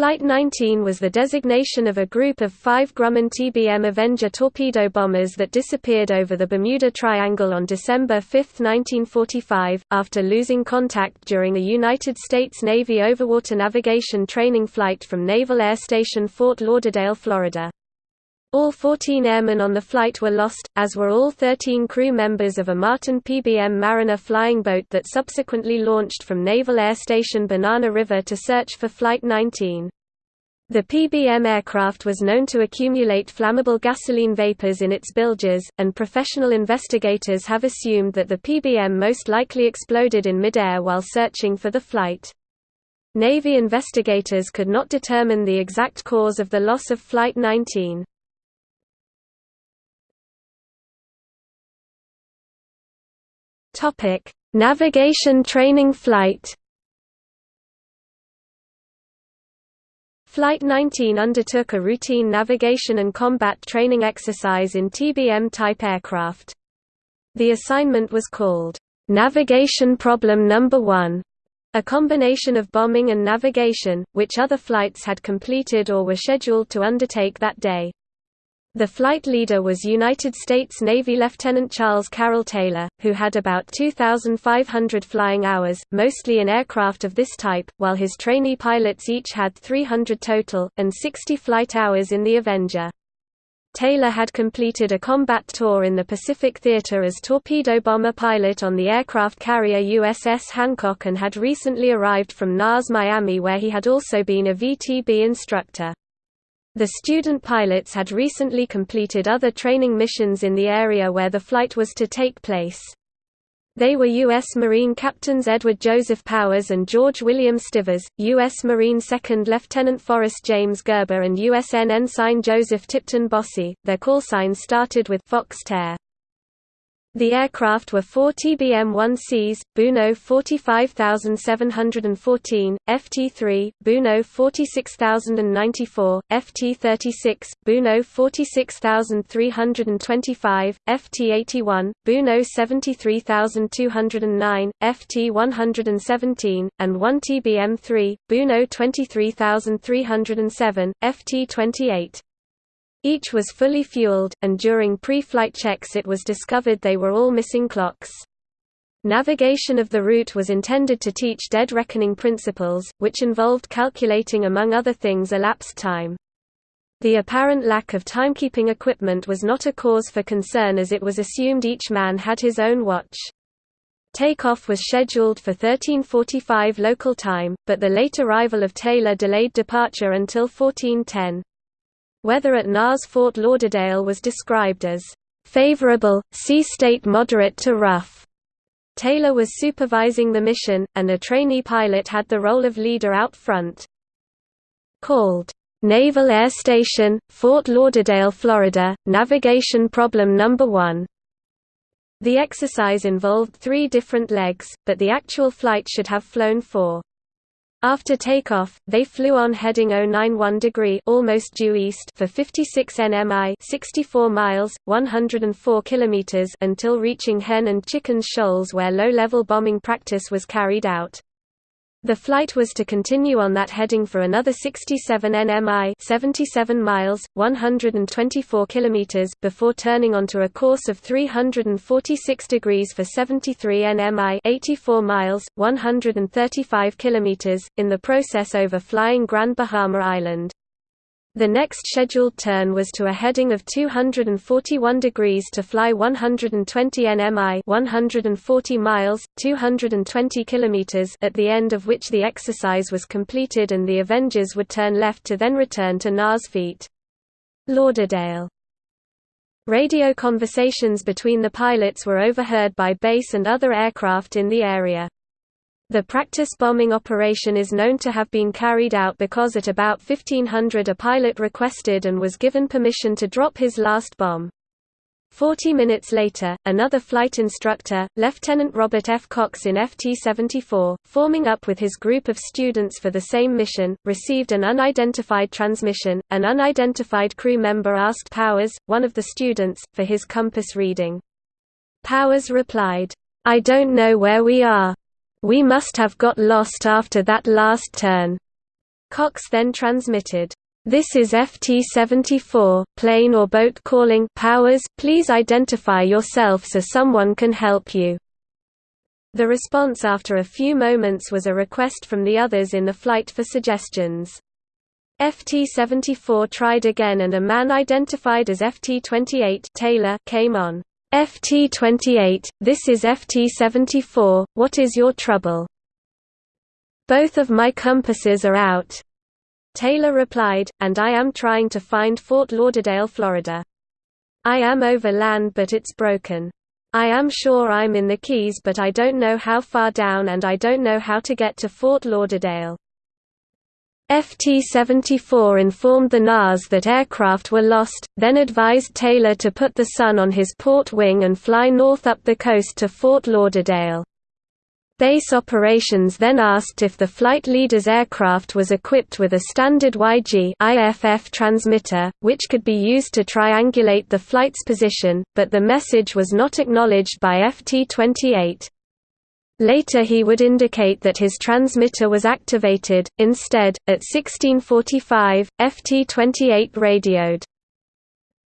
Flight 19 was the designation of a group of five Grumman TBM Avenger torpedo bombers that disappeared over the Bermuda Triangle on December 5, 1945, after losing contact during a United States Navy overwater navigation training flight from Naval Air Station Fort Lauderdale, Florida. All 14 airmen on the flight were lost, as were all 13 crew members of a Martin PBM Mariner flying boat that subsequently launched from Naval Air Station Banana River to search for Flight 19. The PBM aircraft was known to accumulate flammable gasoline vapors in its bilges, and professional investigators have assumed that the PBM most likely exploded in midair while searching for the flight. Navy investigators could not determine the exact cause of the loss of Flight 19. Topic: Navigation training flight. Flight 19 undertook a routine navigation and combat training exercise in TBM-type aircraft. The assignment was called, "'Navigation Problem Number 1", a combination of bombing and navigation, which other flights had completed or were scheduled to undertake that day. The flight leader was United States Navy Lieutenant Charles Carroll Taylor, who had about 2,500 flying hours, mostly in aircraft of this type, while his trainee pilots each had 300 total, and 60 flight hours in the Avenger. Taylor had completed a combat tour in the Pacific Theater as torpedo bomber pilot on the aircraft carrier USS Hancock and had recently arrived from NAS Miami where he had also been a VTB instructor. The student pilots had recently completed other training missions in the area where the flight was to take place. They were U.S. Marine Captains Edward Joseph Powers and George William Stivers, U.S. Marine Second Lieutenant Forrest James Gerber and USN Ensign Joseph Tipton Bossi. Their call signs started with Fox Tare. The aircraft were four TBM-1Cs, Buno 45714, FT-3, Buno 46094, FT-36, Buno 46325, FT-81, Buno 73209, FT-117, and one TBM-3, Buno 23307, FT-28. Each was fully fueled, and during pre-flight checks it was discovered they were all missing clocks. Navigation of the route was intended to teach dead reckoning principles, which involved calculating among other things elapsed time. The apparent lack of timekeeping equipment was not a cause for concern as it was assumed each man had his own watch. Takeoff was scheduled for 1345 local time, but the late arrival of Taylor delayed departure until 1410. Weather at NAS Fort Lauderdale was described as favorable, sea state moderate to rough. Taylor was supervising the mission, and a trainee pilot had the role of leader out front. Called Naval Air Station, Fort Lauderdale, Florida, Navigation Problem Number 1. The exercise involved three different legs, but the actual flight should have flown four. After takeoff, they flew on heading 091 degree almost due east for 56 nmi 64 miles, 104 kilometers until reaching Hen and Chicken Shoals where low-level bombing practice was carried out. The flight was to continue on that heading for another 67 nmi 77 miles, 124 kilometers before turning onto a course of 346 degrees for 73 nmi 84 miles, 135 kilometers, in the process over flying Grand Bahama Island. The next scheduled turn was to a heading of 241 degrees to fly 120 nmi 140 miles, 220 kilometers at the end of which the exercise was completed and the Avengers would turn left to then return to NAS Fort Lauderdale. Radio conversations between the pilots were overheard by base and other aircraft in the area. The practice bombing operation is known to have been carried out because at about 1500 a pilot requested and was given permission to drop his last bomb. Forty minutes later, another flight instructor, Lieutenant Robert F. Cox in FT-74, forming up with his group of students for the same mission, received an unidentified transmission. An unidentified crew member asked Powers, one of the students, for his compass reading. Powers replied, I don't know where we are. We must have got lost after that last turn. Cox then transmitted, "This is FT-74, plane or boat calling Powers, please identify yourself so someone can help you." The response after a few moments was a request from the others in the flight for suggestions. FT-74 tried again and a man identified as FT-28 Taylor came on. FT-28, this is FT-74, what is your trouble? Both of my compasses are out. Taylor replied, and I am trying to find Fort Lauderdale, Florida. I am over land but it's broken. I am sure I'm in the Keys but I don't know how far down and I don't know how to get to Fort Lauderdale. FT-74 informed the NAS that aircraft were lost, then advised Taylor to put the Sun on his port wing and fly north up the coast to Fort Lauderdale. Base operations then asked if the flight leader's aircraft was equipped with a standard YG IFF transmitter, which could be used to triangulate the flight's position, but the message was not acknowledged by FT-28. Later he would indicate that his transmitter was activated, instead, at 1645, FT-28 radioed.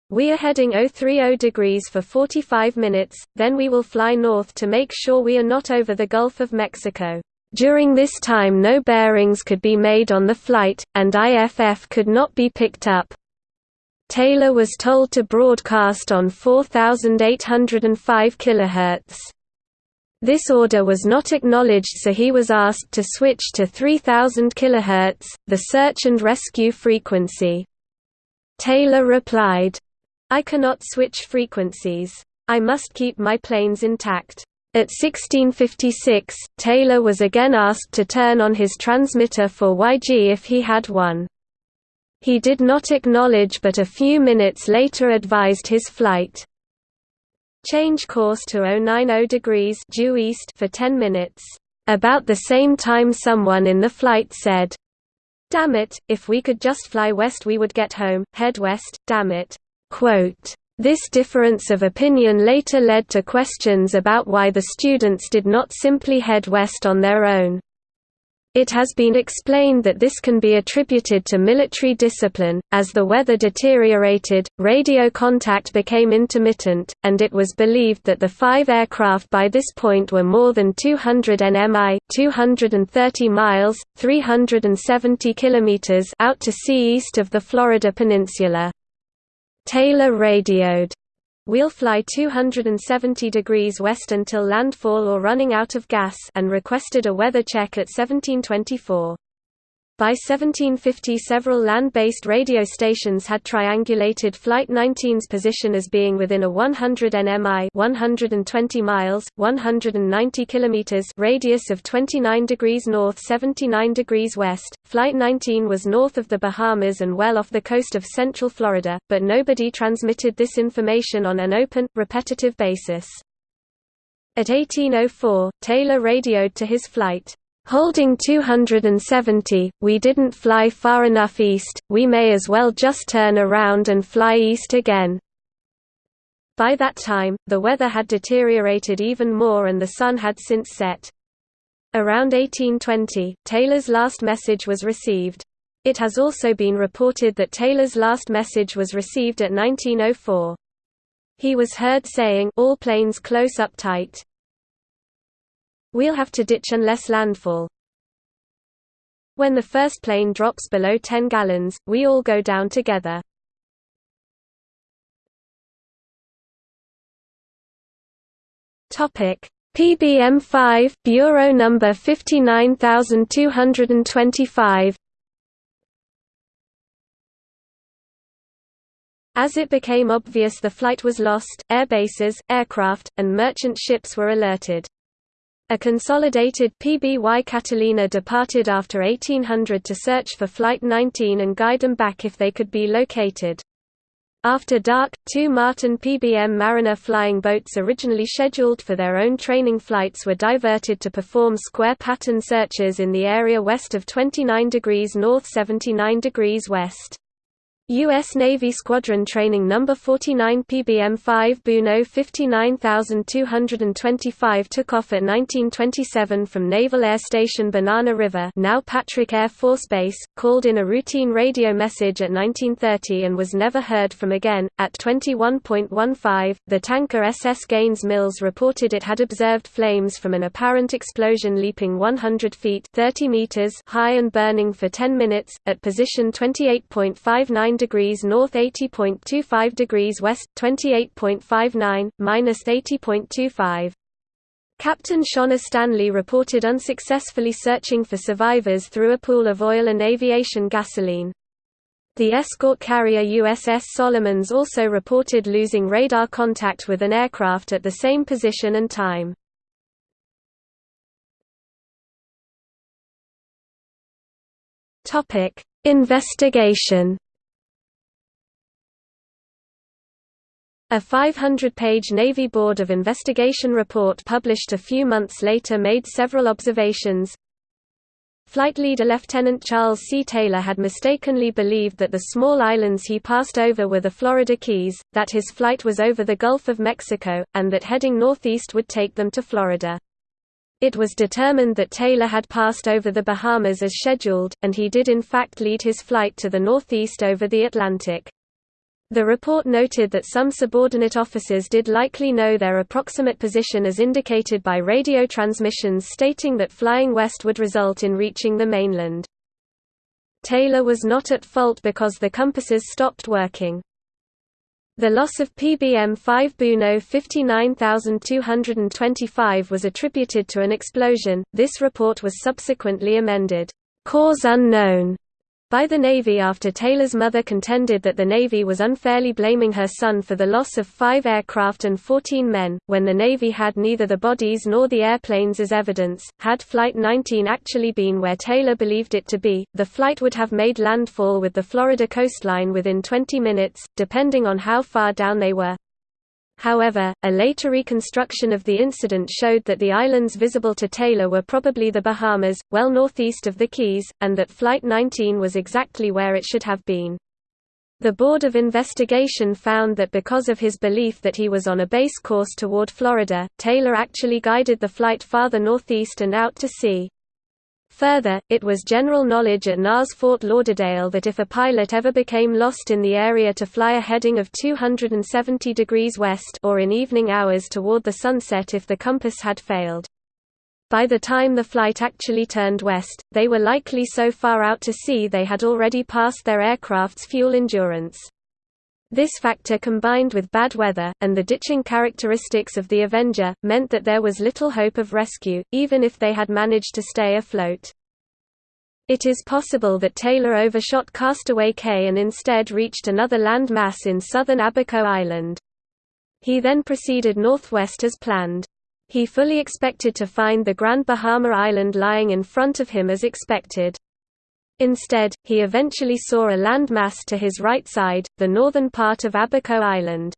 We are heading 030 degrees for 45 minutes, then we will fly north to make sure we are not over the Gulf of Mexico. During this time no bearings could be made on the flight, and IFF could not be picked up. Taylor was told to broadcast on 4805 kHz. This order was not acknowledged so he was asked to switch to 3000 kHz, the search and rescue frequency. Taylor replied, I cannot switch frequencies. I must keep my planes intact. At 1656, Taylor was again asked to turn on his transmitter for YG if he had one. He did not acknowledge but a few minutes later advised his flight. Change course to 090 degrees due east for 10 minutes. About the same time someone in the flight said, Damn it, if we could just fly west we would get home, head west, damn it. Quote, this difference of opinion later led to questions about why the students did not simply head west on their own. It has been explained that this can be attributed to military discipline. As the weather deteriorated, radio contact became intermittent, and it was believed that the five aircraft by this point were more than 200 nmi, 230 miles, 370 kilometers out to sea east of the Florida peninsula. Taylor radioed, We'll fly 270 degrees west until landfall or running out of gas and requested a weather check at 1724. By 1750 several land-based radio stations had triangulated Flight 19's position as being within a 100 nmi 120 miles, 190 kilometers radius of 29 degrees north 79 degrees west. Flight 19 was north of the Bahamas and well off the coast of central Florida, but nobody transmitted this information on an open, repetitive basis. At 1804, Taylor radioed to his flight, Holding 270, we didn't fly far enough east, we may as well just turn around and fly east again. By that time, the weather had deteriorated even more and the sun had since set. Around 1820, Taylor's last message was received. It has also been reported that Taylor's last message was received at 1904. He was heard saying, all planes close up tight. We'll have to ditch unless landfall. When the first plane drops below 10 gallons, we all go down together. Topic: PBM5 Bureau number 59225 As it became obvious the flight was lost, airbases, aircraft, and merchant ships were alerted. A consolidated PBY Catalina departed after 1800 to search for Flight 19 and guide them back if they could be located. After dark, two Martin PBM Mariner flying boats originally scheduled for their own training flights were diverted to perform square pattern searches in the area west of 29 degrees north 79 degrees west. U.S. Navy Squadron Training No. 49 PBM-5 Buno 59225 took off at 1927 from Naval Air Station Banana River now Patrick Air Force Base, called in a routine radio message at 1930 and was never heard from again. At 21.15, the tanker SS Gaines Mills reported it had observed flames from an apparent explosion leaping 100 feet 30 meters high and burning for 10 minutes, at position 28.59 degrees north 80.25 degrees west, 28.59, minus 80.25. Captain Shawna Stanley reported unsuccessfully searching for survivors through a pool of oil and aviation gasoline. The escort carrier USS Solomons also reported losing radar contact with an aircraft at the same position and time. Investigation A 500-page Navy Board of Investigation report published a few months later made several observations. Flight leader Lieutenant Charles C. Taylor had mistakenly believed that the small islands he passed over were the Florida Keys, that his flight was over the Gulf of Mexico, and that heading northeast would take them to Florida. It was determined that Taylor had passed over the Bahamas as scheduled, and he did in fact lead his flight to the northeast over the Atlantic. The report noted that some subordinate officers did likely know their approximate position as indicated by radio transmissions stating that flying west would result in reaching the mainland. Taylor was not at fault because the compasses stopped working. The loss of PBM-5 Buno 59225 was attributed to an explosion. This report was subsequently amended, "Cause unknown." By the Navy after Taylor's mother contended that the Navy was unfairly blaming her son for the loss of five aircraft and 14 men, when the Navy had neither the bodies nor the airplanes as evidence. Had Flight 19 actually been where Taylor believed it to be, the flight would have made landfall with the Florida coastline within 20 minutes, depending on how far down they were. However, a later reconstruction of the incident showed that the islands visible to Taylor were probably the Bahamas, well northeast of the Keys, and that Flight 19 was exactly where it should have been. The Board of Investigation found that because of his belief that he was on a base course toward Florida, Taylor actually guided the flight farther northeast and out to sea. Further, it was general knowledge at NAS Fort Lauderdale that if a pilot ever became lost in the area to fly a heading of 270 degrees west or in evening hours toward the sunset if the compass had failed. By the time the flight actually turned west, they were likely so far out to sea they had already passed their aircraft's fuel endurance. This factor combined with bad weather, and the ditching characteristics of the Avenger, meant that there was little hope of rescue, even if they had managed to stay afloat. It is possible that Taylor overshot Castaway Cay and instead reached another land mass in southern Abaco Island. He then proceeded northwest as planned. He fully expected to find the Grand Bahama Island lying in front of him as expected. Instead, he eventually saw a landmass to his right side, the northern part of Abaco Island.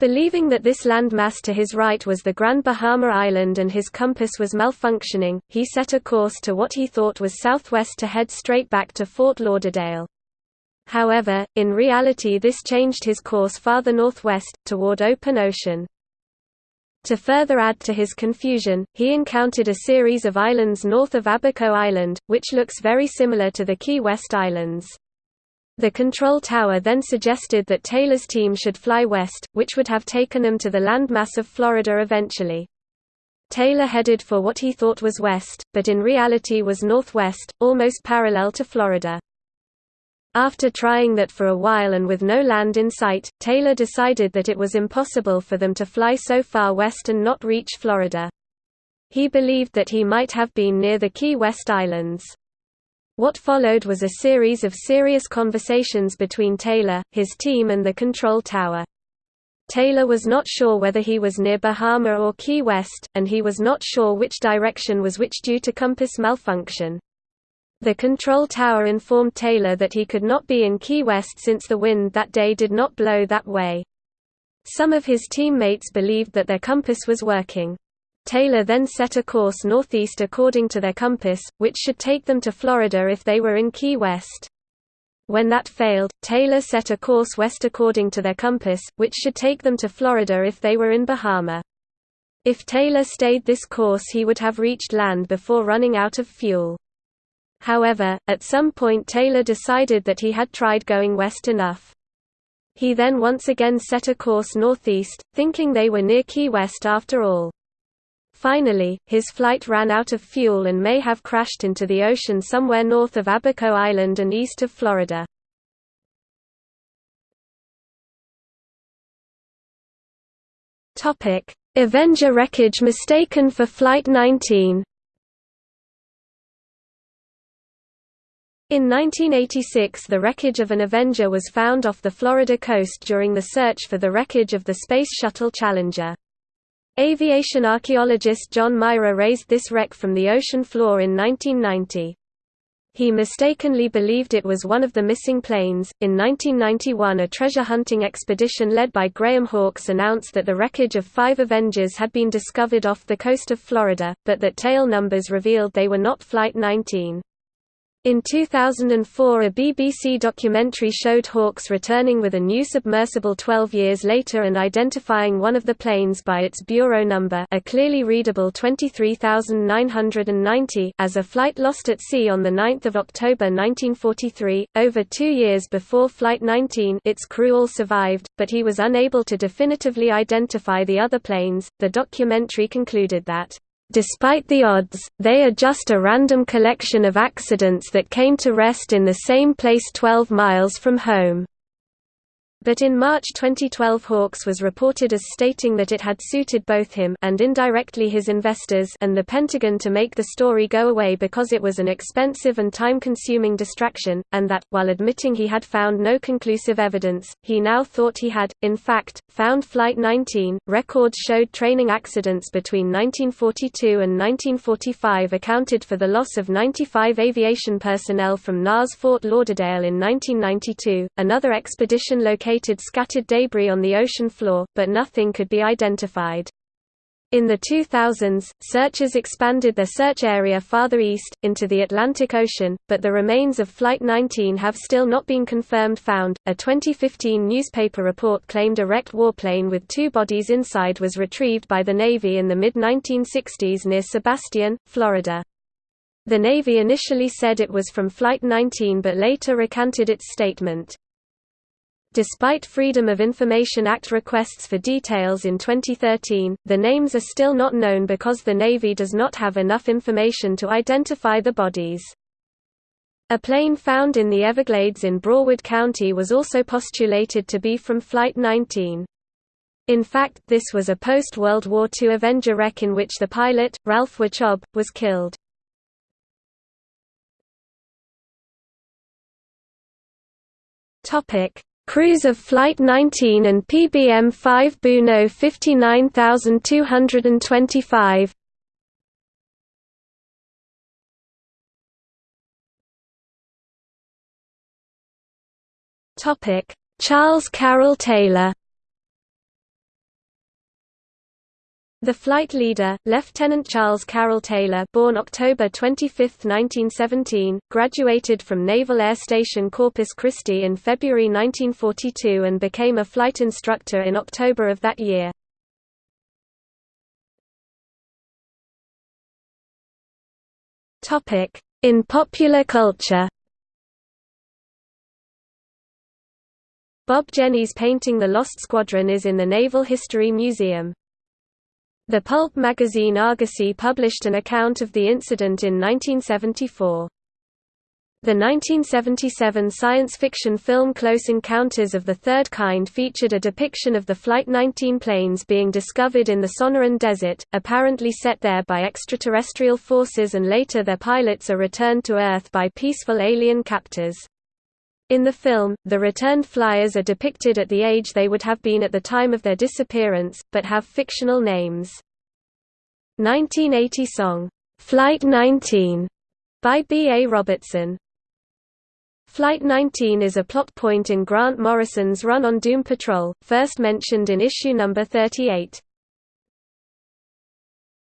Believing that this landmass to his right was the Grand Bahama Island and his compass was malfunctioning, he set a course to what he thought was southwest to head straight back to Fort Lauderdale. However, in reality this changed his course farther northwest, toward open ocean. To further add to his confusion, he encountered a series of islands north of Abaco Island, which looks very similar to the Key West Islands. The control tower then suggested that Taylor's team should fly west, which would have taken them to the landmass of Florida eventually. Taylor headed for what he thought was west, but in reality was northwest, almost parallel to Florida. After trying that for a while and with no land in sight, Taylor decided that it was impossible for them to fly so far west and not reach Florida. He believed that he might have been near the Key West Islands. What followed was a series of serious conversations between Taylor, his team and the control tower. Taylor was not sure whether he was near Bahama or Key West, and he was not sure which direction was which due to compass malfunction. The control tower informed Taylor that he could not be in Key West since the wind that day did not blow that way. Some of his teammates believed that their compass was working. Taylor then set a course northeast according to their compass, which should take them to Florida if they were in Key West. When that failed, Taylor set a course west according to their compass, which should take them to Florida if they were in Bahama. If Taylor stayed this course he would have reached land before running out of fuel. However, at some point Taylor decided that he had tried going west enough. He then once again set a course northeast, thinking they were near Key West after all. Finally, his flight ran out of fuel and may have crashed into the ocean somewhere north of Abaco Island and east of Florida. Avenger wreckage mistaken for Flight 19 In 1986 the wreckage of an Avenger was found off the Florida coast during the search for the wreckage of the Space Shuttle Challenger. Aviation archaeologist John Myhre raised this wreck from the ocean floor in 1990. He mistakenly believed it was one of the missing planes. In 1991, a treasure hunting expedition led by Graham Hawkes announced that the wreckage of five Avengers had been discovered off the coast of Florida, but that tail numbers revealed they were not Flight 19. In 2004 a BBC documentary showed Hawkes returning with a new submersible 12 years later and identifying one of the planes by its bureau number a clearly readable 23990 as a flight lost at sea on 9 October 1943, over two years before Flight 19 its crew all survived, but he was unable to definitively identify the other planes. The documentary concluded that Despite the odds, they are just a random collection of accidents that came to rest in the same place 12 miles from home. But in March 2012 Hawkes was reported as stating that it had suited both him and indirectly his investors and the Pentagon to make the story go away because it was an expensive and time-consuming distraction, and that, while admitting he had found no conclusive evidence, he now thought he had, in fact, found Flight 19. Records showed training accidents between 1942 and 1945 accounted for the loss of 95 aviation personnel from NAS Fort Lauderdale in 1992. Another expedition located located scattered debris on the ocean floor, but nothing could be identified. In the 2000s, searchers expanded their search area farther east, into the Atlantic Ocean, but the remains of Flight 19 have still not been confirmed found. A 2015 newspaper report claimed a wrecked warplane with two bodies inside was retrieved by the Navy in the mid 1960s near Sebastian, Florida. The Navy initially said it was from Flight 19 but later recanted its statement. Despite Freedom of Information Act requests for details in 2013, the names are still not known because the Navy does not have enough information to identify the bodies. A plane found in the Everglades in Broward County was also postulated to be from Flight 19. In fact this was a post-World War II Avenger wreck in which the pilot, Ralph Wauchope, was killed. Topic: Crews of Flight 19 and PBM-5 Buno 59225 Charles Carroll Taylor The flight leader, Lieutenant Charles Carroll Taylor born October 25, 1917, graduated from Naval Air Station Corpus Christi in February 1942 and became a flight instructor in October of that year. In popular culture Bob Jenny's painting The Lost Squadron is in the Naval History Museum. The pulp magazine Argosy published an account of the incident in 1974. The 1977 science fiction film Close Encounters of the Third Kind featured a depiction of the Flight 19 planes being discovered in the Sonoran Desert, apparently set there by extraterrestrial forces and later their pilots are returned to Earth by peaceful alien captors. In the film, the returned flyers are depicted at the age they would have been at the time of their disappearance, but have fictional names. 1980 song, "'Flight 19' by B. A. Robertson. Flight 19 is a plot point in Grant Morrison's run on Doom Patrol, first mentioned in issue number 38.